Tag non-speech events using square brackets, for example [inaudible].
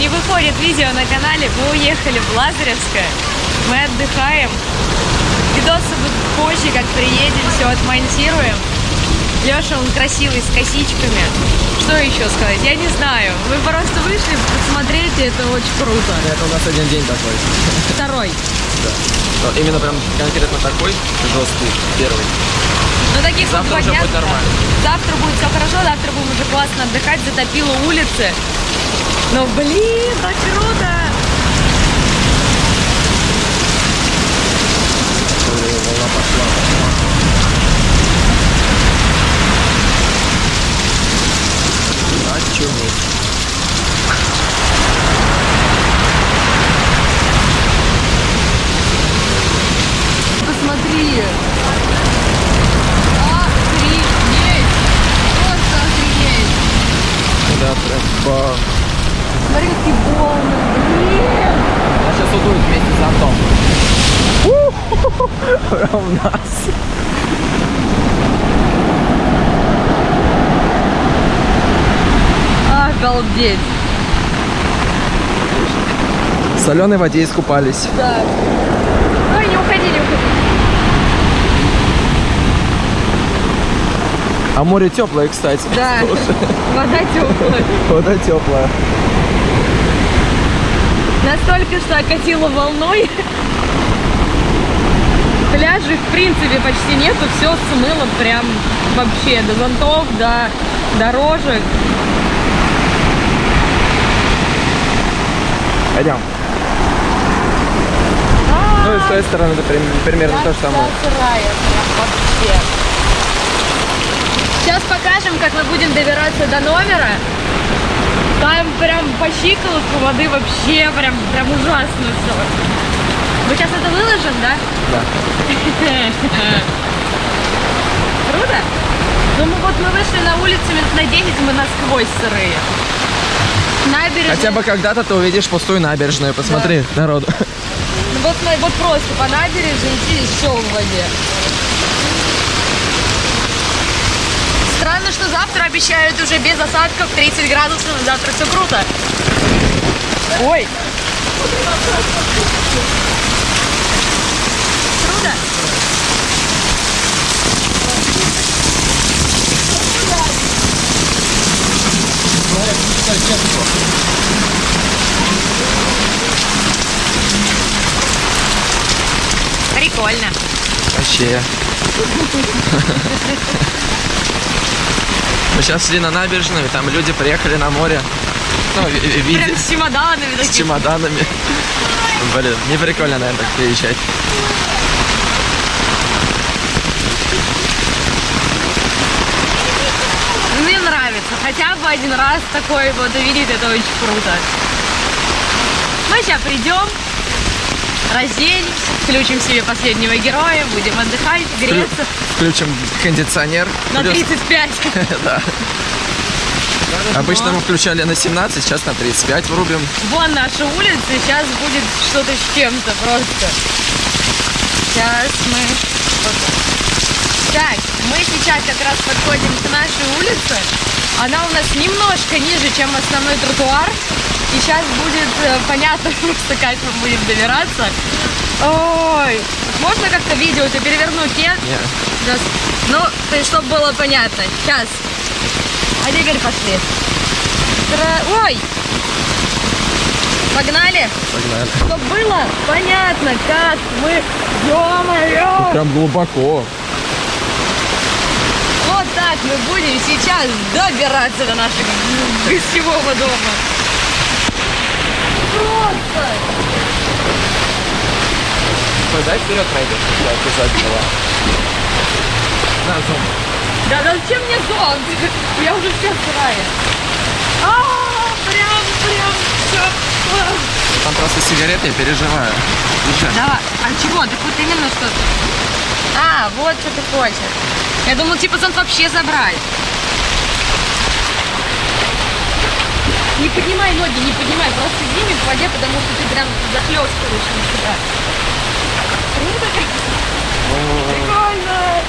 не выходит видео на канале. Мы уехали в Лазаревское. Мы отдыхаем. Видосы будут позже, как приедем, все отмонтируем. Леша, он красивый, с косичками. Что еще сказать? Я не знаю. Мы просто вышли, посмотрите, это очень круто. Это у нас один день такой. Второй. Да. Но именно прям конкретно такой жесткий, первый. Ну, таких вот Завтра два уже дня. будет нормально. Завтра будет все хорошо, завтра будем уже классно отдыхать, затопило улицы. Но, блин, так круто! Волна пошла. Очуметь. Посмотри! Охренеть! Просто охренеть! Да, прям бам. Смотри, какие волны! Блин! А сейчас удует вместе с зонтом. Прям у нас. Обалдеть! В соленой воде искупались. Да. Ой, не уходи, не уходи. А море теплое, кстати. Да, вода теплая. Вода теплая. Настолько, что окатило волной. Пляжей, в принципе, почти нету. Все смыло прям вообще до зонтов, до дорожек. Пойдем. Ну и с той стороны это прим- примерно то же самое. Сейчас покажем, как мы будем добираться до номера. Там прям по щиколотку воды вообще прям, прям ужасно все. Мы сейчас это выложим, да? Да. [laughs] Круто? Ну мы вот мы вышли на улицу минут на 10, мы насквозь сырые. Набережная. Хотя бы когда-то ты увидишь пустую набережную. Посмотри, народу. Ну, вот, вот просто по набережной идти все в воде. Странно, что завтра обещают уже без осадков 30 градусов. Завтра все круто. Ой. Круто. Прикольно. Вообще. Мы сейчас шли на набережную, там люди приехали на море. Ну, ви- ви- виде- Прям с чемоданами с такими. чемоданами. Блин, не прикольно, наверное, так приезжать. Мне нравится. Хотя бы один раз такой вот увидеть, это очень круто. Мы сейчас придем, разденемся, включим себе последнего героя, будем отдыхать, греться Включим кондиционер. на Плюс- 35. [laughs] Да. Обычно мы включали на 17, сейчас на 35 врубим. Вон наша улица, сейчас будет что-то с чем-то просто. Сейчас мы... Так, мы сейчас как раз подходим к нашей улице. Она у нас немножко ниже, чем основной тротуар. И сейчас будет э, понятно [laughs] просто, как мы будем добираться. Ой, можно как-то видео-то перевернуть, нет? Не. Да. Ну, чтобы было понятно. Сейчас. А теперь пошли. Тра- Ой! Погнали? Погнали. Чтобы было понятно, как мы... Ё-моё! Прям глубоко. Вот так мы будем сейчас добираться до нашего гостевого дома. Просто! Дай вперед пройдешь, я обязательно. На, зум. Да зачем мне зонт? [laughs] Я уже вся сырая. А, прям, прям, все. Там просто сигареты, я переживаю. Слушай, Давай. А чего? Так вот именно что А, вот что ты хочешь. Я думал, типа зонт вообще забрать. Не поднимай ноги, не поднимай, просто иди в воде, потому что ты прям захлестываешь на себя. Круто? Прикольно.